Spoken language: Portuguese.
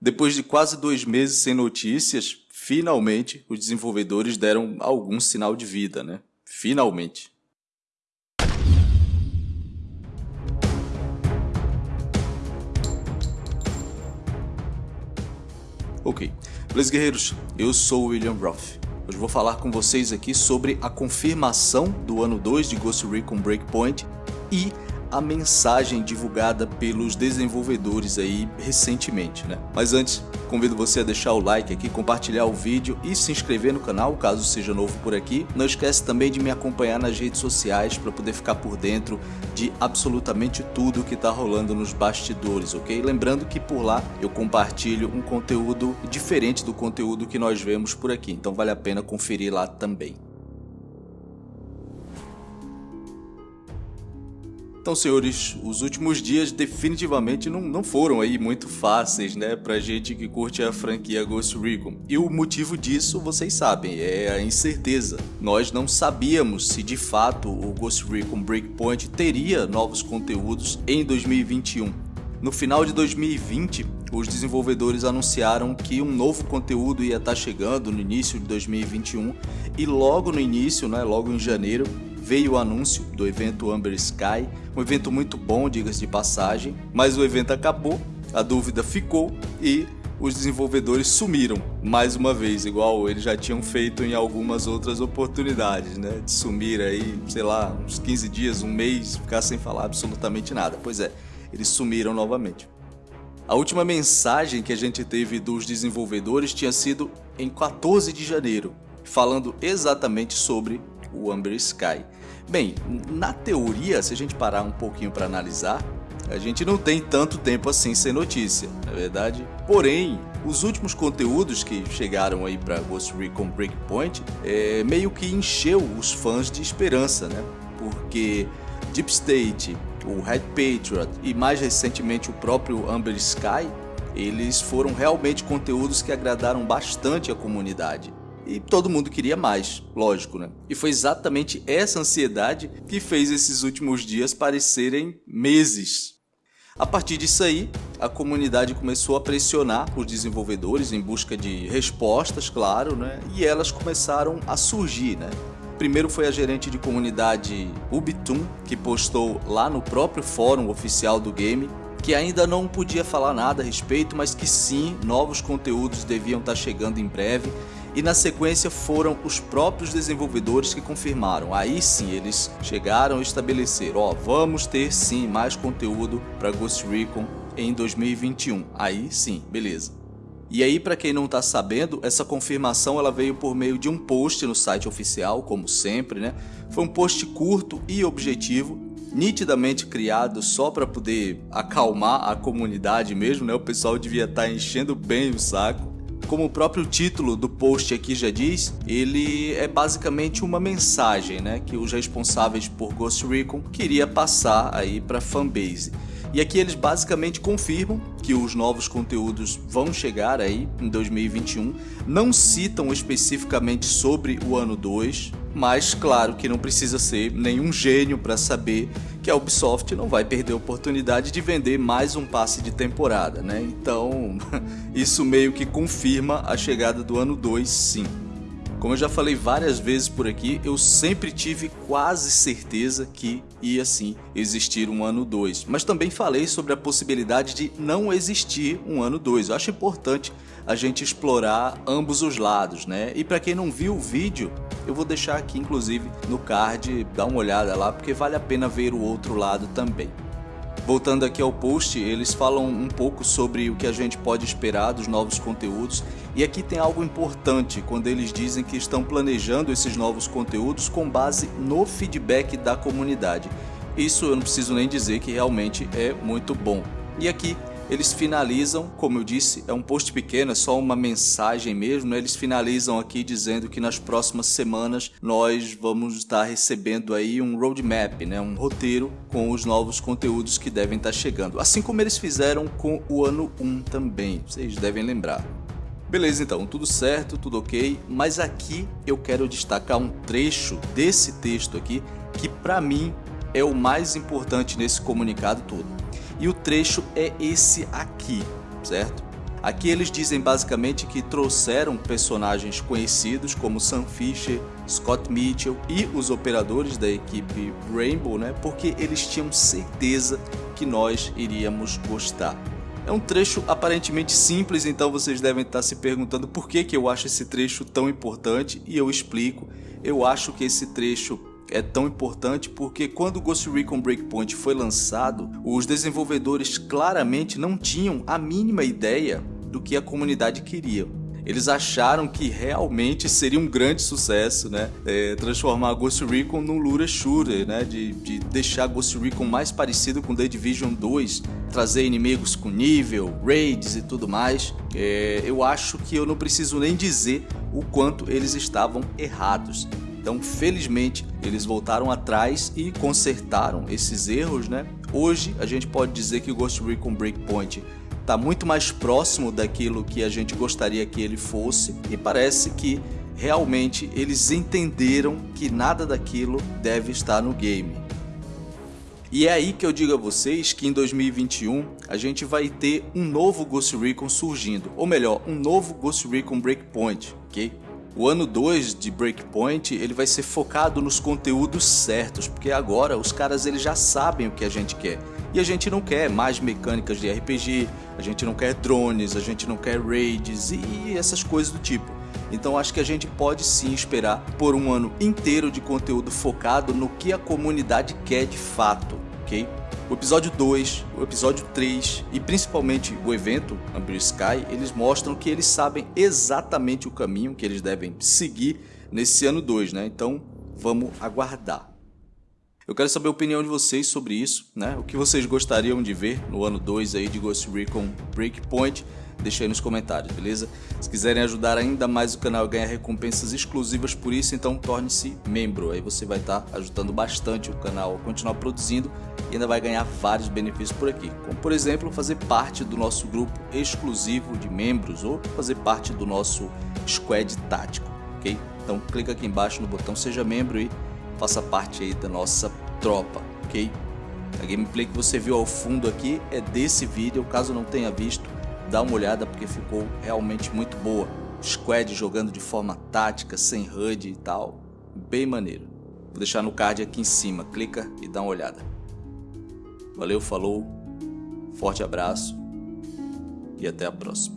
Depois de quase dois meses sem notícias, finalmente os desenvolvedores deram algum sinal de vida, né? Finalmente. Ok, beleza guerreiros, eu sou o William Roth. Hoje vou falar com vocês aqui sobre a confirmação do ano 2 de Ghost Recon Breakpoint e a mensagem divulgada pelos desenvolvedores aí recentemente, né? Mas antes, convido você a deixar o like aqui, compartilhar o vídeo e se inscrever no canal, caso seja novo por aqui. Não esquece também de me acompanhar nas redes sociais para poder ficar por dentro de absolutamente tudo que está rolando nos bastidores, ok? Lembrando que por lá eu compartilho um conteúdo diferente do conteúdo que nós vemos por aqui, então vale a pena conferir lá também. Então, senhores, os últimos dias definitivamente não, não foram aí muito fáceis, né, pra gente que curte a franquia Ghost Recon. E o motivo disso, vocês sabem, é a incerteza. Nós não sabíamos se de fato o Ghost Recon Breakpoint teria novos conteúdos em 2021. No final de 2020, os desenvolvedores anunciaram que um novo conteúdo ia estar chegando no início de 2021 e logo no início, né, logo em janeiro, veio o anúncio do evento Amber Sky, um evento muito bom, diga-se de passagem, mas o evento acabou, a dúvida ficou e os desenvolvedores sumiram mais uma vez, igual eles já tinham feito em algumas outras oportunidades, né? De sumir aí, sei lá, uns 15 dias, um mês, ficar sem falar absolutamente nada. Pois é, eles sumiram novamente. A última mensagem que a gente teve dos desenvolvedores tinha sido em 14 de janeiro, falando exatamente sobre o Amber Sky. Bem, na teoria, se a gente parar um pouquinho para analisar, a gente não tem tanto tempo assim sem notícia, na é verdade? Porém, os últimos conteúdos que chegaram aí para Ghost Recon Breakpoint é, meio que encheu os fãs de esperança, né? Porque Deep State, o Red Patriot e mais recentemente o próprio Amber Sky, eles foram realmente conteúdos que agradaram bastante a comunidade. E todo mundo queria mais, lógico, né? E foi exatamente essa ansiedade que fez esses últimos dias parecerem meses. A partir disso aí, a comunidade começou a pressionar os desenvolvedores em busca de respostas, claro, né? E elas começaram a surgir, né? Primeiro foi a gerente de comunidade Ubitum, que postou lá no próprio fórum oficial do game que ainda não podia falar nada a respeito, mas que sim, novos conteúdos deviam estar chegando em breve e na sequência foram os próprios desenvolvedores que confirmaram. Aí sim eles chegaram a estabelecer, ó, vamos ter sim mais conteúdo para Ghost Recon em 2021. Aí sim, beleza. E aí, para quem não está sabendo, essa confirmação ela veio por meio de um post no site oficial, como sempre, né? Foi um post curto e objetivo, nitidamente criado só para poder acalmar a comunidade mesmo, né? O pessoal devia estar tá enchendo bem o saco. Como o próprio título do post aqui já diz, ele é basicamente uma mensagem né, que os responsáveis por Ghost Recon queria passar aí para a fanbase. E aqui eles basicamente confirmam que os novos conteúdos vão chegar aí em 2021. Não citam especificamente sobre o ano 2, mas claro que não precisa ser nenhum gênio para saber que a Ubisoft não vai perder a oportunidade de vender mais um passe de temporada, né? Então, isso meio que confirma a chegada do ano 2 sim. Como eu já falei várias vezes por aqui, eu sempre tive quase certeza que ia sim existir um ano 2, mas também falei sobre a possibilidade de não existir um ano 2. Eu acho importante a gente explorar ambos os lados, né? E para quem não viu o vídeo, eu vou deixar aqui inclusive no card, dá uma olhada lá, porque vale a pena ver o outro lado também. Voltando aqui ao post, eles falam um pouco sobre o que a gente pode esperar dos novos conteúdos e aqui tem algo importante quando eles dizem que estão planejando esses novos conteúdos com base no feedback da comunidade. Isso eu não preciso nem dizer que realmente é muito bom. E aqui eles finalizam, como eu disse, é um post pequeno, é só uma mensagem mesmo, né? eles finalizam aqui dizendo que nas próximas semanas nós vamos estar recebendo aí um roadmap, né? um roteiro com os novos conteúdos que devem estar chegando, assim como eles fizeram com o ano 1 também, vocês devem lembrar. Beleza então, tudo certo, tudo ok, mas aqui eu quero destacar um trecho desse texto aqui que para mim é o mais importante nesse comunicado todo. E o trecho é esse aqui, certo? Aqui eles dizem basicamente que trouxeram personagens conhecidos como Sam Fisher, Scott Mitchell e os operadores da equipe Rainbow, né? Porque eles tinham certeza que nós iríamos gostar. É um trecho aparentemente simples, então vocês devem estar se perguntando por que, que eu acho esse trecho tão importante e eu explico. Eu acho que esse trecho é tão importante porque quando Ghost Recon Breakpoint foi lançado, os desenvolvedores claramente não tinham a mínima ideia do que a comunidade queria. Eles acharam que realmente seria um grande sucesso, né? É, transformar Ghost Recon num lura shooter, né? De, de deixar Ghost Recon mais parecido com The Division 2, trazer inimigos com nível, raids e tudo mais. É, eu acho que eu não preciso nem dizer o quanto eles estavam errados. Então, felizmente, eles voltaram atrás e consertaram esses erros, né? Hoje, a gente pode dizer que o Ghost Recon Breakpoint está muito mais próximo daquilo que a gente gostaria que ele fosse e parece que realmente eles entenderam que nada daquilo deve estar no game. E é aí que eu digo a vocês que em 2021 a gente vai ter um novo Ghost Recon surgindo, ou melhor, um novo Ghost Recon Breakpoint, ok? O ano 2 de Breakpoint ele vai ser focado nos conteúdos certos, porque agora os caras eles já sabem o que a gente quer. E a gente não quer mais mecânicas de RPG, a gente não quer drones, a gente não quer raids e essas coisas do tipo. Então acho que a gente pode sim esperar por um ano inteiro de conteúdo focado no que a comunidade quer de fato, ok? O episódio 2, o episódio 3 e principalmente o evento Amber Sky, eles mostram que eles sabem exatamente o caminho que eles devem seguir nesse ano 2, né? Então vamos aguardar. Eu quero saber a opinião de vocês sobre isso, né? O que vocês gostariam de ver no ano 2 aí de Ghost Recon Breakpoint deixa aí nos comentários, beleza? Se quiserem ajudar ainda mais o canal a ganhar recompensas exclusivas por isso, então torne-se membro. Aí você vai estar tá ajudando bastante o canal a continuar produzindo e ainda vai ganhar vários benefícios por aqui. Como por exemplo, fazer parte do nosso grupo exclusivo de membros ou fazer parte do nosso squad tático, ok? Então clica aqui embaixo no botão seja membro e faça parte aí da nossa tropa, ok? A gameplay que você viu ao fundo aqui é desse vídeo, caso não tenha visto, dá uma olhada porque ficou realmente muito boa. Squad jogando de forma tática, sem HUD e tal, bem maneiro. Vou deixar no card aqui em cima, clica e dá uma olhada. Valeu, falou, forte abraço e até a próxima.